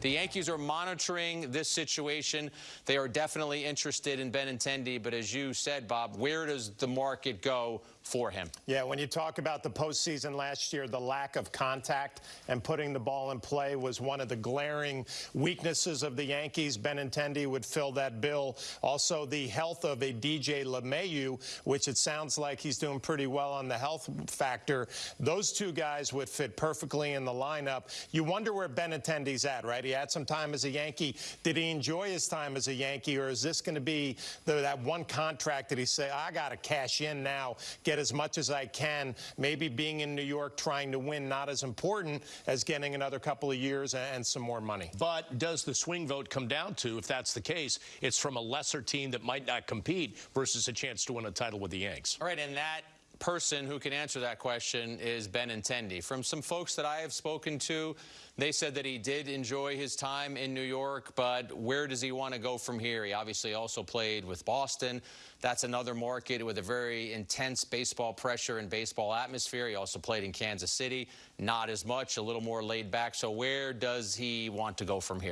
The Yankees are monitoring this situation. They are definitely interested in Benintendi, but as you said, Bob, where does the market go for him? Yeah, when you talk about the postseason last year, the lack of contact and putting the ball in play was one of the glaring weaknesses of the Yankees. Benintendi would fill that bill. Also, the health of a DJ LeMahieu, which it sounds like he's doing pretty well on the health factor. Those two guys would fit perfectly in the lineup. You wonder where Benintendi's at, right? He had some time as a Yankee. Did he enjoy his time as a Yankee, or is this going to be the, that one contract that he say, I got to cash in now, get as much as I can? Maybe being in New York trying to win not as important as getting another couple of years and some more money. But does the swing vote come down to, if that's the case, it's from a lesser team that might not compete versus a chance to win a title with the Yanks? All right, and that person who can answer that question is Ben Benintendi. From some folks that I have spoken to, they said that he did enjoy his time in New York, but where does he want to go from here? He obviously also played with Boston. That's another market with a very intense baseball pressure and baseball atmosphere. He also played in Kansas City. Not as much, a little more laid back. So where does he want to go from here?